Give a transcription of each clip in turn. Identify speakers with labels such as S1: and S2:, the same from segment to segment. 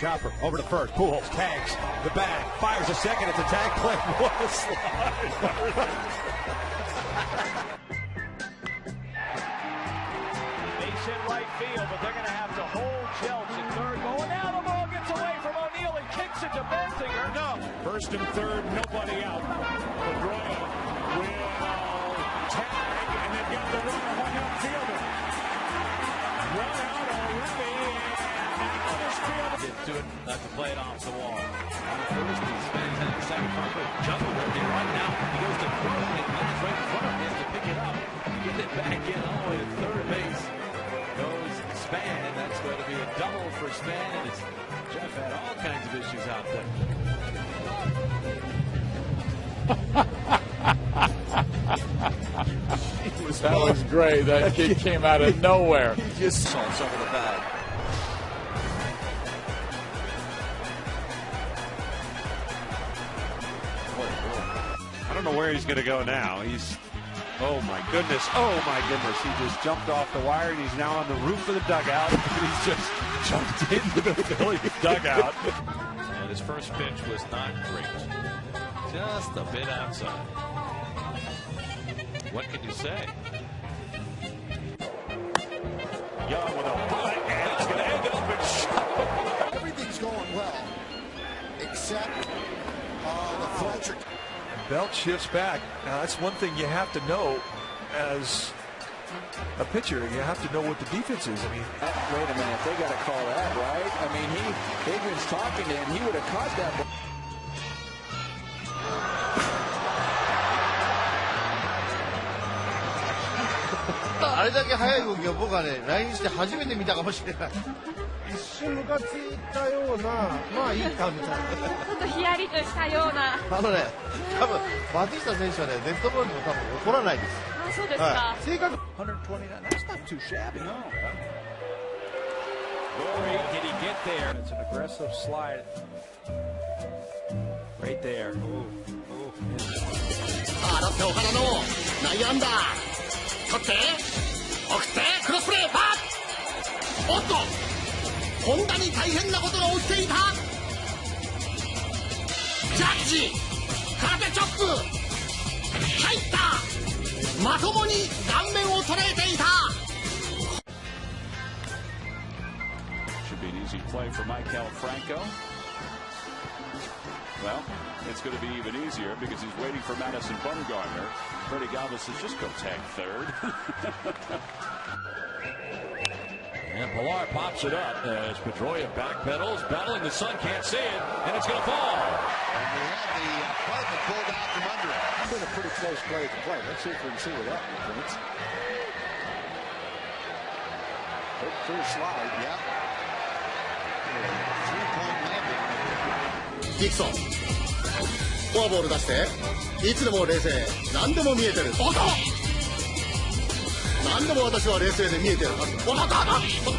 S1: Chopper over to first. Pujols tags the bag, fires a second. It's a tag play. What a slide!
S2: Base hit right field, but they're going to have to hold Jelks at third. Going now, the ball gets away from O'Neill and kicks it to Bensinger. No.
S3: First and third, nobody out. Pedroia will tag, and they've got the runner, one outfielder. Run
S4: it, not to play it off the wall. On the first, he spins in the second. Parker juggle with it right now. He goes to third, and Miller's right in front of him Has to pick it up. Get it back in all the way to third base. Goes Span. And that's going to be a double for Span. And it's, Jeff had all kinds of issues out there.
S5: That was great. That kid came out of nowhere.
S4: He just salts over the bag.
S6: Know where he's going to go now. He's, oh my goodness, oh my goodness. He just jumped off the wire and he's now on the roof of the dugout. he's just jumped into the Phillies dugout.
S4: And his first pitch was not great. Just a bit outside. What can you say?
S3: Young with a butt, and it's going to end up in shot.
S7: Everything's going well, except uh, the Fletcher
S8: Belt shifts back. Now that's one thing you have to know as a pitcher. You have to know what the defense is. I mean,
S9: Wait a minute, they got to call that, right? I mean, he Adrian's talking to him. He would have caught that. ball.
S10: あれだけ速い動きを僕はね、LINE して初めて見たかもしれない。
S11: 一瞬ムカついたような、まあいいかみたいな。
S12: ちょっとヒヤリとしたような。
S10: あのね、多分バティスタ選手はね、デッドボールにも多分怒らないです。
S12: あ、そうですか。
S10: はい、正確
S4: 129. That's not too shabby. No.
S1: Rory, did he get there? It's an aggressive slide. Right there. Ooh, ooh.
S7: あ、だって岡田の内野安打。取って、送って、クロスプレー、パーおっと本田に大変なことが起きていたジャッジ空手チョップ入ったまともに顔面を捉えていた
S6: Should be an easy play for Michael Franco. Well, it's going to be even easier because he's waiting for Madison Bumgarner. Freddie Galvis says, just go tag third.
S4: And Pilar pops it up as Pedroia backpedals, battling the sun, can't see it, and it's going to fall.
S7: And we had the uh, carpet pulled out from under him.
S9: It's been a pretty close play to play. Let's see if we can see what that. Big free slide.
S7: Yeah. Three-point landing.
S10: ディクソン。フォアボール出して、いつでも冷静。何でも見えてる。おっと何でも私は冷静で見えてるはず。おっとおっとおっと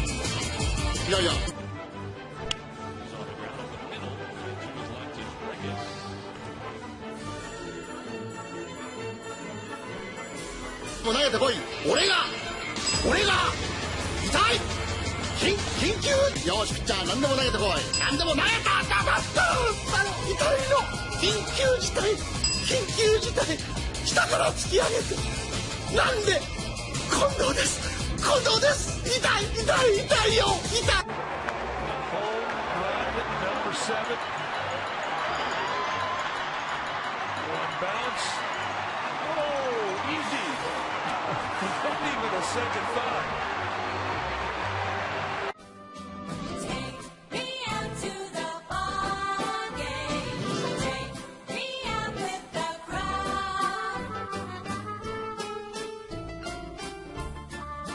S10: いやいや、もう投げてこい俺が俺が痛い緊緊急よしピッチャー何でも投げてこい何でも投げただだったあの痛いの緊急事態緊急事態下から突き上げてなんで近藤です近藤です痛い痛い痛いよ痛い
S3: Home run number seven. One bounce. Oh, easy. Not even a second thought.